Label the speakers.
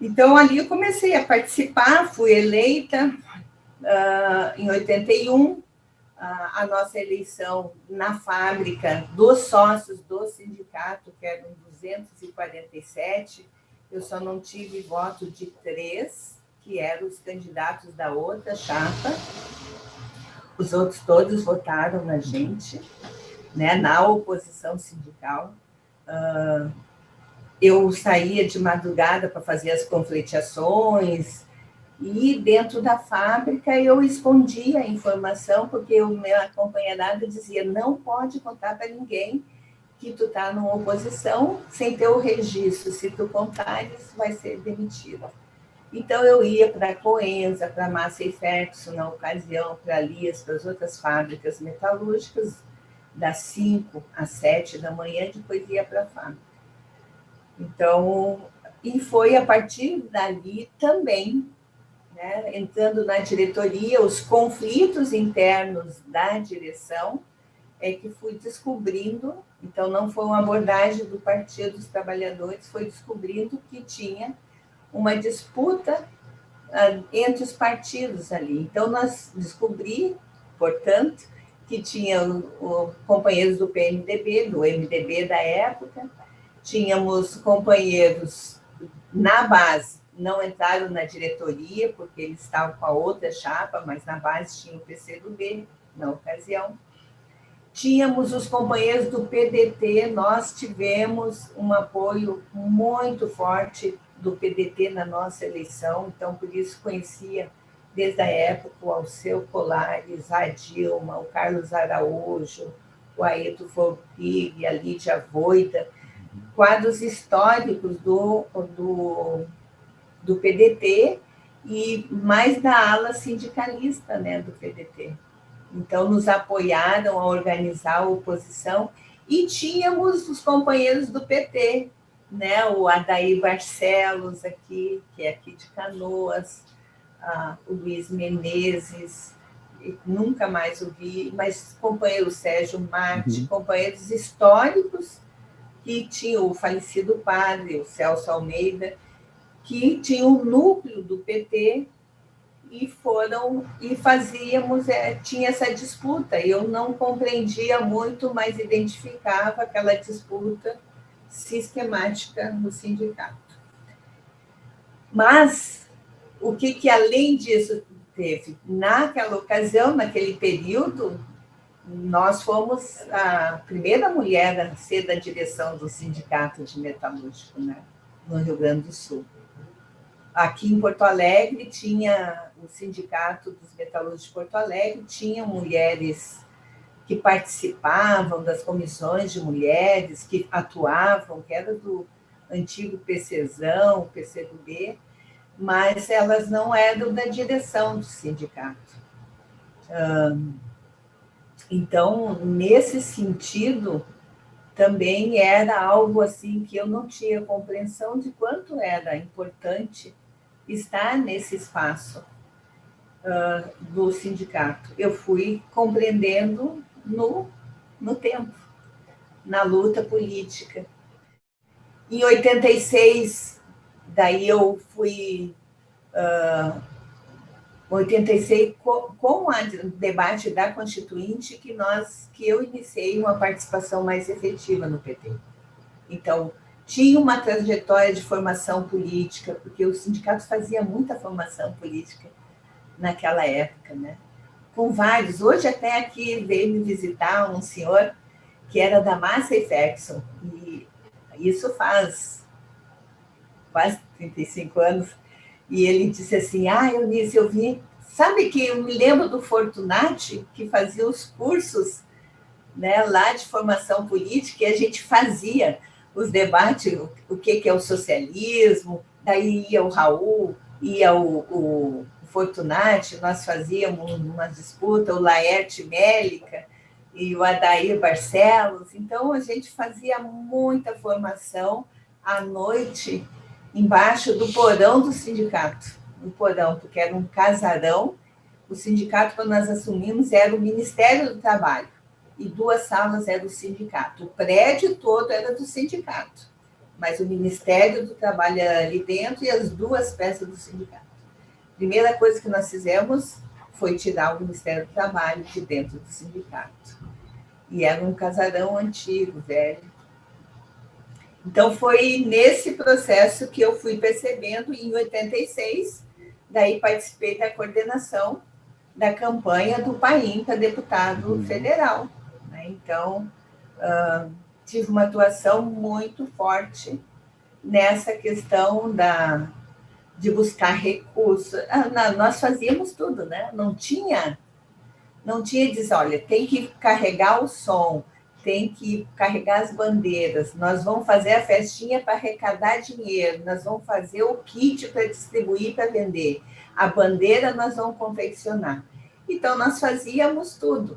Speaker 1: Então, ali eu comecei a participar, fui eleita uh, em 81, uh, a nossa eleição na fábrica dos sócios do sindicato, que eram 247, eu só não tive voto de três, que eram os candidatos da outra chapa, os outros todos votaram na gente, né, na oposição sindical. Uh, eu saía de madrugada para fazer as confletiações, e dentro da fábrica eu escondia a informação, porque o meu acompanhado dizia, não pode contar para ninguém que tu está numa oposição sem ter o registro, se tu contares, vai ser demitido. Então, eu ia para a Coenza, para a Massa e Ferguson, na ocasião, para Lias, para as outras fábricas metalúrgicas, das 5 às 7 da manhã, depois ia para a fábrica. Então, e foi a partir dali também, né, entrando na diretoria, os conflitos internos da direção, é que fui descobrindo, então não foi uma abordagem do Partido dos Trabalhadores, foi descobrindo que tinha uma disputa uh, entre os partidos ali. Então, nós descobri, portanto, que tinha o, companheiros do PMDB, do MDB da época, tínhamos companheiros na base, não entraram na diretoria, porque eles estavam com a outra chapa, mas na base tinha o PCdoB, na ocasião. Tínhamos os companheiros do PDT, nós tivemos um apoio muito forte do PDT na nossa eleição, então por isso conhecia desde a época o Alceu Colares, a Dilma, o Carlos Araújo, o Aeto Forpig, a Lídia Voida, quadros históricos do, do, do PDT e mais da ala sindicalista né, do PDT. Então, nos apoiaram a organizar a oposição e tínhamos os companheiros do PT, né? o Adair Barcelos aqui, que é aqui de Canoas, ah, o Luiz Menezes, nunca mais ouvi, mas companheiro Sérgio Marte, uhum. companheiros históricos que tinham o falecido padre, o Celso Almeida, que tinha o núcleo do PT e foram e fazíamos é, tinha essa disputa eu não compreendia muito mas identificava aquela disputa sistemática no sindicato. Mas, o que, que além disso teve? Naquela ocasião, naquele período, nós fomos a primeira mulher a ser da direção do Sindicato de Metalúrgico, né, no Rio Grande do Sul. Aqui em Porto Alegre tinha o Sindicato dos Metalúrgicos de Porto Alegre, tinha mulheres que participavam das comissões de mulheres, que atuavam, que era do antigo PCzão, PCdoB, mas elas não eram da direção do sindicato. Então, nesse sentido, também era algo assim que eu não tinha compreensão de quanto era importante estar nesse espaço do sindicato. Eu fui compreendendo no, no tempo, na luta política. Em 86, daí eu fui... Uh, 86, com, o debate da Constituinte, que, nós, que eu iniciei uma participação mais efetiva no PT. Então, tinha uma trajetória de formação política, porque o sindicato fazia muita formação política naquela época, né? com vários. Hoje até aqui veio me visitar um senhor que era da Massey Ferguson, e isso faz quase 35 anos, e ele disse assim, ah, eu disse, eu vi, sabe que eu me lembro do Fortunati, que fazia os cursos né, lá de formação política, e a gente fazia os debates, o, o que, que é o socialismo, daí ia o Raul, ia o, o Fortunati, nós fazíamos uma disputa, o Laerte Mélica e o Adair Barcelos, então a gente fazia muita formação à noite embaixo do porão do sindicato, no porão, porque era um casarão, o sindicato, quando nós assumimos, era o Ministério do Trabalho, e duas salas era o sindicato. O prédio todo era do sindicato. mas o Ministério do Trabalho ali dentro e as duas peças do sindicato. Primeira coisa que nós fizemos foi tirar o Ministério do Trabalho de dentro do sindicato. E era um casarão antigo, velho. Então, foi nesse processo que eu fui percebendo, em 86, daí participei da coordenação da campanha do Paim para deputado uhum. federal. Né? Então, uh, tive uma atuação muito forte nessa questão da, de buscar recursos. Ah, nós fazíamos tudo, né? Não tinha, não tinha dizer, olha, tem que carregar o som, tem que carregar as bandeiras, nós vamos fazer a festinha para arrecadar dinheiro, nós vamos fazer o kit para distribuir para vender, a bandeira nós vamos confeccionar. Então, nós fazíamos tudo.